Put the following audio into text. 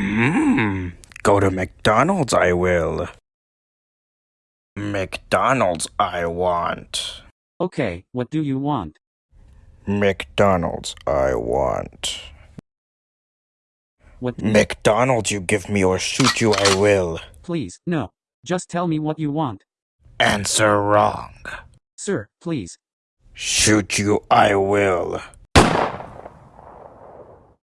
Hmm. Go to McDonald's, I will. McDonald's, I want. Okay, what do you want? McDonald's, I want. What? McDonald's, you give me or shoot you, I will. Please, no. Just tell me what you want. Answer wrong. Sir, please. Shoot you, I will.